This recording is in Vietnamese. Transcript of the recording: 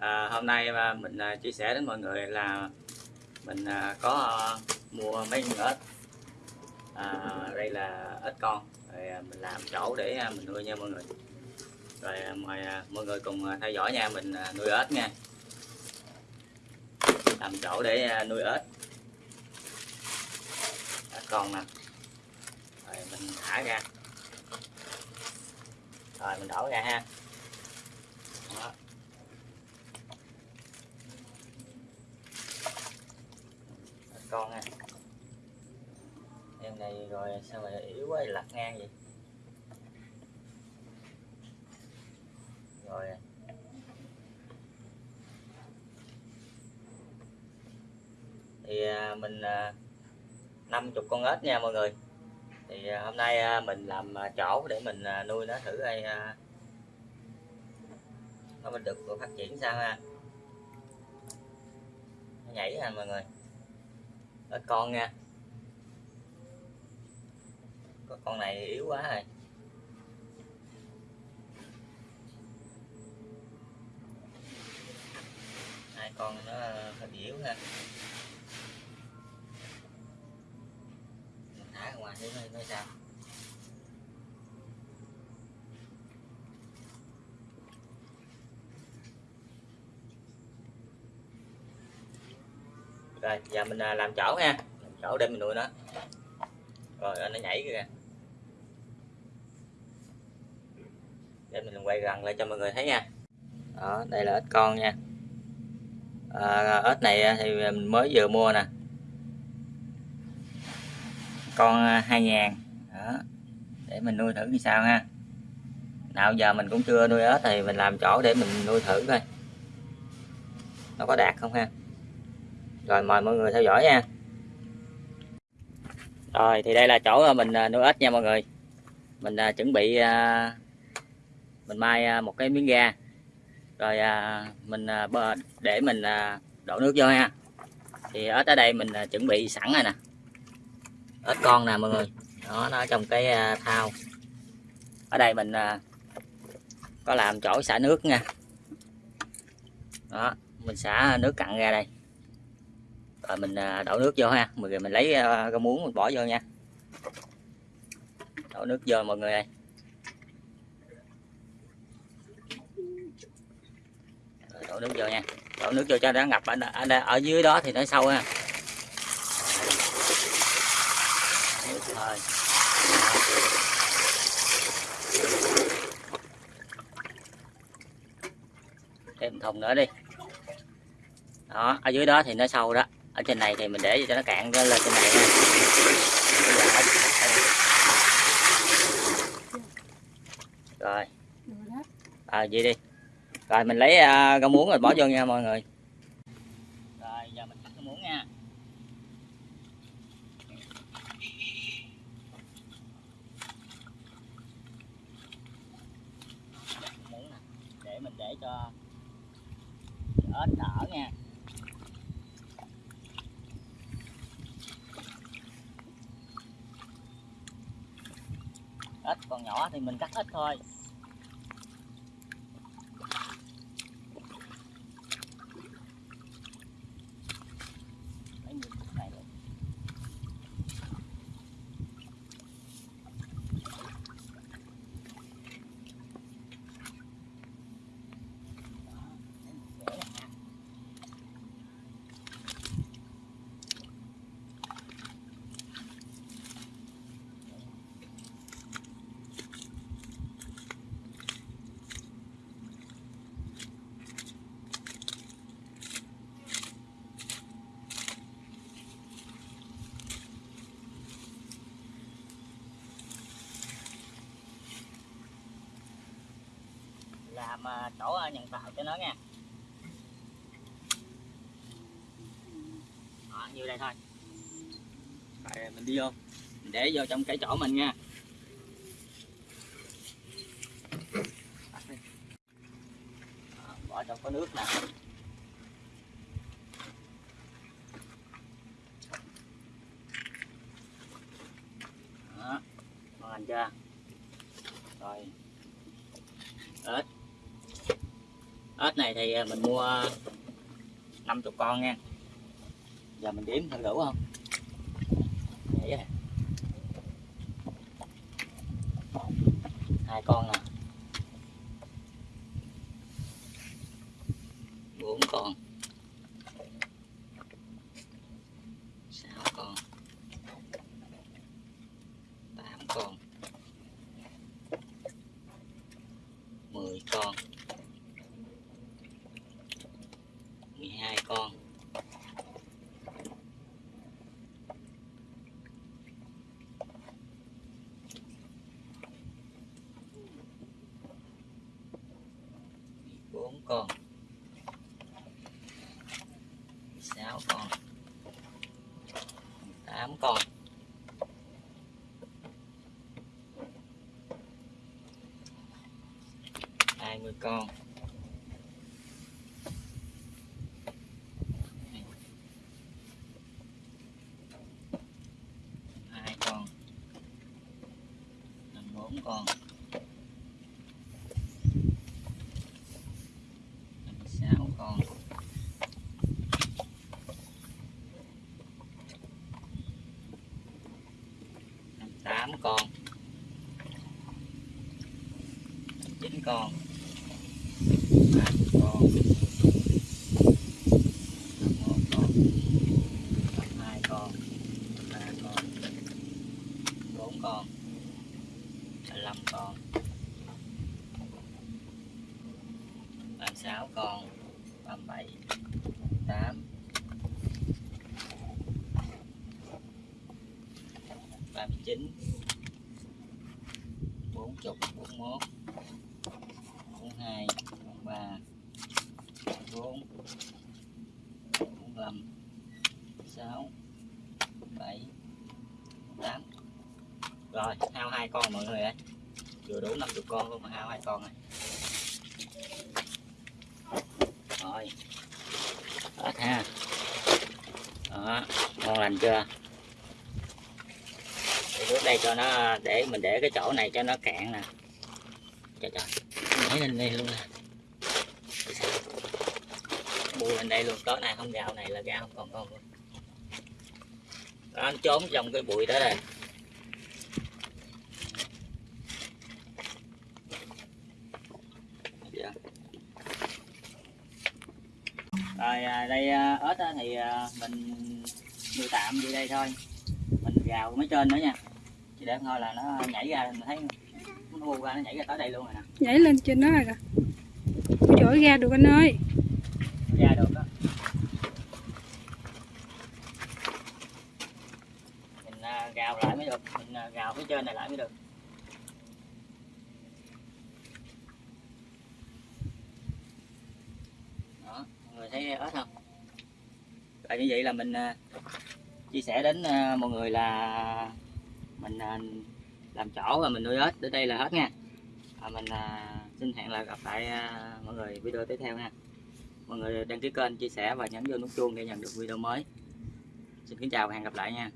À, hôm nay mà mình à, chia sẻ đến mọi người là mình à, có mua mấy con ếch. À, đây là ếch con. Rồi mình làm chỗ để mình nuôi nha mọi người. Rồi mời mọi người cùng theo dõi nha mình nuôi ếch nha. Làm chỗ để nuôi ếch. Ếch con nè. Rồi mình thả ra. Rồi mình đổ ra ha. Con ha. Em này rồi sao mà yếu quá lật ngang vậy? Rồi. Thì à, mình à, 50 con ếch nha mọi người. Thì à, hôm nay mình làm chỗ để mình nuôi nó thử coi nó mình được phát triển sao ha. Nó nhảy ha mọi người ếch con nha. Có con này yếu quá rồi. Hai con nó ờ, hơi bị yếu ha. Mình thả ra ngoài để coi sao? Rồi giờ mình à, làm chỗ nha làm chỗ để mình nuôi nó. Rồi nó nhảy kìa. Để mình quay gần lại cho mọi người thấy nha. Đó đây là ếch con nha. À, ếch này à, thì mình mới vừa mua nè. Con à, hai ngàn. Đó để mình nuôi thử như sao ha. Nào giờ mình cũng chưa nuôi ếch thì mình làm chỗ để mình nuôi thử coi. Nó có đạt không ha? Rồi, mời mọi người theo dõi nha. Rồi, thì đây là chỗ ờ, mình ờ, nuôi ếch nha mọi người. Mình ờ, chuẩn bị mình mai một cái miếng ga rồi mình để mình đổ nước vô ha. Thì ếch ở đây mình chuẩn bị sẵn rồi nè. Ếch con nè mọi người. Đó, nó trong cái thao ở đây mình có làm chỗ xả nước nha. Đó, mình xả nước cặn ra đây rồi mình à, đổ nước vô ha. Mọi người mình lấy à, rau muống mình bỏ vô nha. Đổ nước vô mọi người ơi. Đổ nước vô nha. Đổ nước vô cho nó ngập. Ở, ở, ở dưới đó thì nó sâu ha. Rồi. thêm thùng nữa đi. Đó ở dưới đó thì nó sâu đó ở trên này thì mình để cho nó cạn lên trên này nha. Rồi. À vậy đi. Rồi mình lấy uh, rau muống rồi bỏ vô nha mọi người. Rồi giờ mình cắt rau muống nha. Để mình để cho ếch đỡ nha. Ít còn nhỏ thì mình cắt ít thôi. Làm à, chỗ à, nhận tạo cho nó nha. Đó, như đây thôi. Rồi mình đi vô. Mình để vô trong cái chỗ mình nha. Đó, bỏ trong có nước nè đó ngon chưa rồi ếch này thì à, mình mua 50 con nha. Giờ mình đếm thử đủ không? Để vậy. hai con nè. Bốn con. 14 con. 16 con. 8 con. Hai mươi con. Hai con. Bốn con. 8 con. 9 con. 8 con. 1 con. 2 con. 3 con. 4 con. 15 con. 36 con. 37 8 39 hai con mọi người ơi. Vừa đủ 50 con luôn mà hao hai con này. Rồi. Hết ha. Đó ngon lành chưa? Để nước đây cho nó để mình để cái chỗ này cho nó cạn nè. Trời trời nhảy lên đây luôn nè. Bùi lên đây luôn tối nay không gạo này là gạo không còn con luôn đó, anh trốn trong cái bụi đó rồi rồi à, đây à, ớt á thì à, mình nuôi tạm đi đây thôi. Mình gào mấy trên nữa nha. Chỉ để thôi là nó nhảy ra mình thấy nó bu ra nó nhảy ra tới đây luôn rồi nè. Nhảy lên trên đó rồi kìa. Ơi, ra được anh ơi. Ra được đó mình à, gào lại mới được. Mình à, gào phía trên này lại mới được đó ở người không như vậy là mình à, chia sẻ đến à, mọi người là mình à, làm chỗ và mình nuôi ếch đến đây là hết nha. Và mình xin hẹn là gặp lại mọi người video tiếp theo nha. Mọi người đăng ký kênh, chia sẻ và nhấn vô nút chuông để nhận được video mới. Xin kính chào và hẹn gặp lại nha.